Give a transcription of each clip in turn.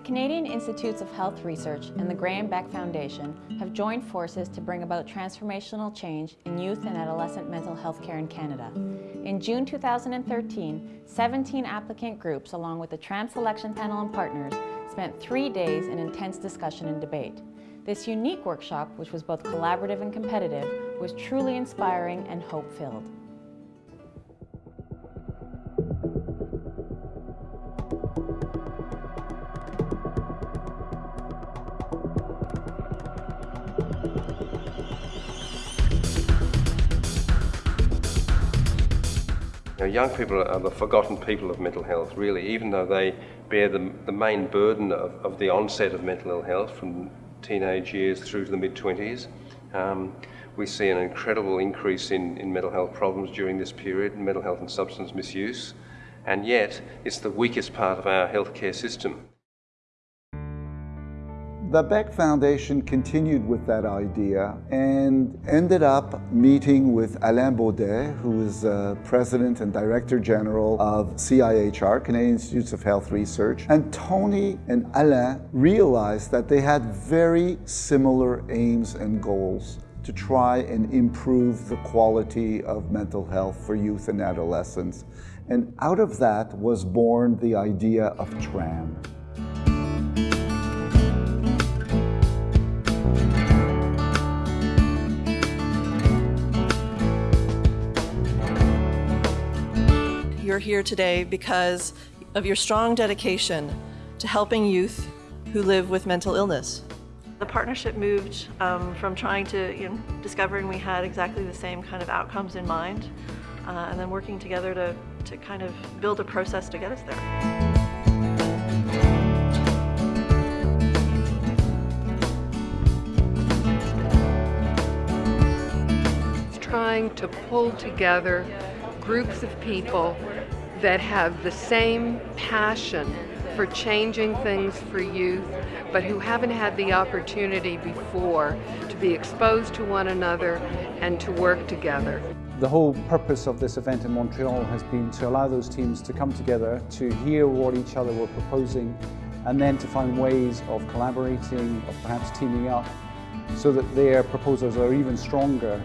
The Canadian Institutes of Health Research and the Graham Boeckh Foundation have joined forces to bring about transformational change in youth and adolescent mental health care in Canada. In June 2013, 17 applicant groups along with the TRAM Selection Panel and partners spent three days in intense discussion and debate. This unique workshop, which was both collaborative and competitive, was truly inspiring and hope-filled. Know, young people are the forgotten people of mental health, really, even though they bear the, the main burden of, of the onset of mental ill health from teenage years through to the mid-20s. Um, we see an incredible increase in, in mental health problems during this period, mental health and substance misuse, and yet it's the weakest part of our healthcare system. The Boeckh Foundation continued with that idea and ended up meeting with Alain Beaudet, who is uh, President and Director General of CIHR, Canadian Institutes of Health Research. And Tony and Alain realized that they had very similar aims and goals to try and improve the quality of mental health for youth and adolescents. And out of that was born the idea of TRAM. You're here today because of your strong dedication to helping youth who live with mental illness. The partnership moved um, from trying to, you know, discovering we had exactly the same kind of outcomes in mind, uh, and then working together to, to kind of build a process to get us there. trying to pull together groups of people that have the same passion for changing things for youth, but who haven't had the opportunity before to be exposed to one another and to work together. The whole purpose of this event in Montreal has been to allow those teams to come together, to hear what each other were proposing, and then to find ways of collaborating, of perhaps teaming up, so that their proposals are even stronger.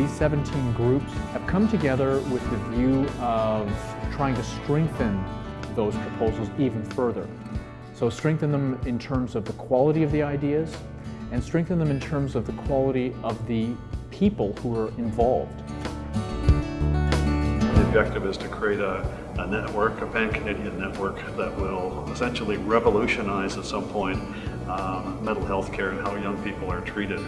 These 17 groups have come together with the view of trying to strengthen those proposals even further. So strengthen them in terms of the quality of the ideas and strengthen them in terms of the quality of the people who are involved. The objective is to create a, a network, a pan-Canadian network that will essentially revolutionize at some point um, mental health care and how young people are treated.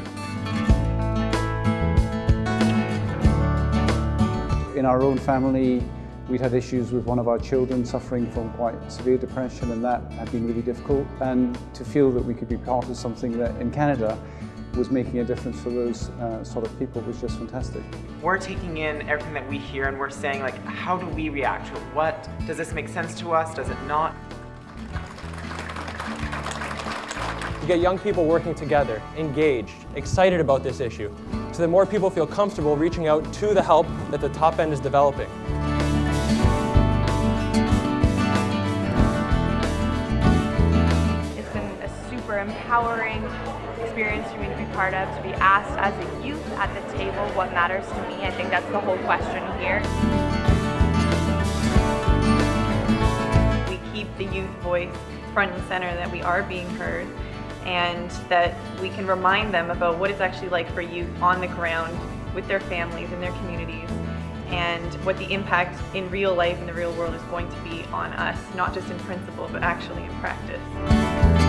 In our own family, we'd had issues with one of our children suffering from quite severe depression and that had been really difficult. And to feel that we could be part of something that in Canada was making a difference for those uh, sort of people was just fantastic. We're taking in everything that we hear and we're saying like, how do we react to it? What, does this make sense to us? Does it not? You get young people working together, engaged, excited about this issue, so that more people feel comfortable reaching out to the help that the top end is developing. It's been a super empowering experience for me to be part of, to be asked as a youth at the table what matters to me. I think that's the whole question here. We keep the youth voice front and center, that we are being heard, and that we can remind them about what it's actually like for youth on the ground with their families and their communities and what the impact in real life in the real world is going to be on us, not just in principle, but actually in practice.